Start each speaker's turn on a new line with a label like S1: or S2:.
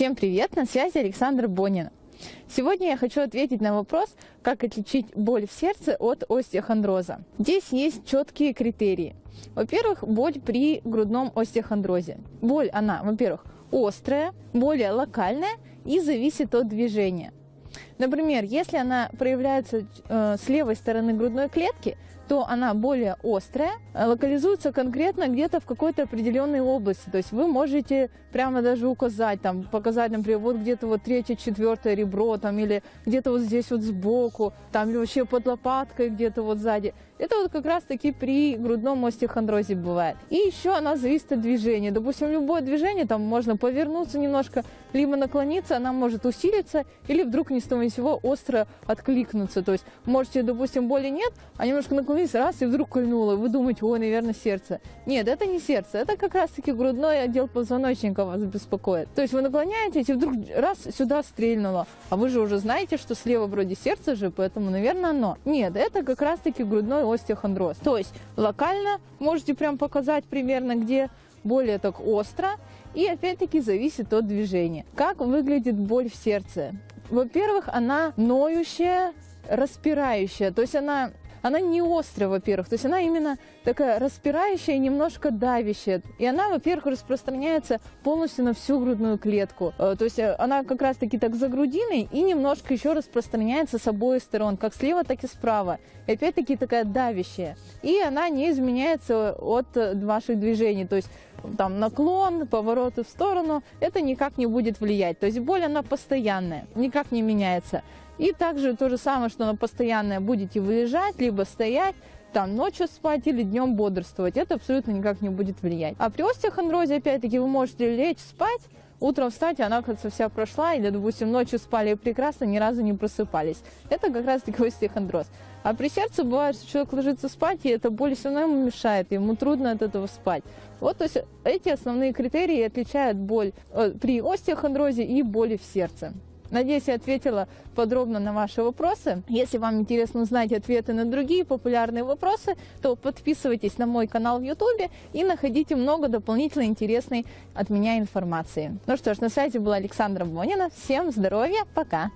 S1: Всем привет! На связи Александр Бонин. Сегодня я хочу ответить на вопрос, как отличить боль в сердце от остеохондроза. Здесь есть четкие критерии. Во-первых, боль при грудном остеохондрозе. Боль, она, во-первых, острая, более локальная и зависит от движения. Например, если она проявляется э, с левой стороны грудной клетки, то она более острая, э, локализуется конкретно где-то в какой-то определенной области. То есть вы можете прямо даже указать, там, показать, например, вот где-то вот третье, четвертое ребро, там, или где-то вот здесь вот сбоку, там, или вообще под лопаткой где-то вот сзади. Это вот как раз таки при грудном остеохондрозе бывает. И еще она зависит от движения. Допустим, любое движение, там можно повернуться немножко, либо наклониться, она может усилиться, или вдруг ни с того ни с сего остро откликнуться. То есть можете, допустим, боли нет, а немножко наклонились, раз, и вдруг кольнуло. Вы думаете, ой, наверное, сердце. Нет, это не сердце, это как раз-таки грудной отдел позвоночника вас беспокоит. То есть вы наклоняетесь, и вдруг раз сюда стрельнуло. А вы же уже знаете, что слева вроде сердце же, поэтому, наверное, оно. Нет, это как раз-таки грудной остеохондроз. То есть локально можете прям показать примерно, где более так остро. И опять-таки зависит от движения. Как выглядит боль в сердце? Во-первых, она ноющая, распирающая. То есть она она не острая, во-первых, то есть она именно такая распирающая немножко давящая. И она, во-первых, распространяется полностью на всю грудную клетку. Э, то есть э, она как раз-таки так за грудиной и немножко еще распространяется с обоих сторон, как слева, так и справа. И опять-таки такая давящая. И она не изменяется от ваших движений. То есть там наклон, повороты в сторону, это никак не будет влиять. То есть боль, она постоянная, никак не меняется. И также то же самое, что она постоянная, будете выезжать, либо стоять, там ночью спать или днем бодрствовать, это абсолютно никак не будет влиять. А при остеохондрозе, опять-таки, вы можете лечь спать, утром встать, и она, кажется, вся прошла, или, допустим, ночью спали прекрасно, ни разу не просыпались. Это как раз-таки остеохондроз. А при сердце бывает, что человек ложится спать, и эта боль все равно ему мешает, ему трудно от этого спать. Вот, то есть эти основные критерии отличают боль э, при остеохондрозе и боли в сердце. Надеюсь, я ответила подробно на ваши вопросы. Если вам интересно узнать ответы на другие популярные вопросы, то подписывайтесь на мой канал в YouTube и находите много дополнительной интересной от меня информации. Ну что ж, на связи была Александра Бонина. Всем здоровья, пока!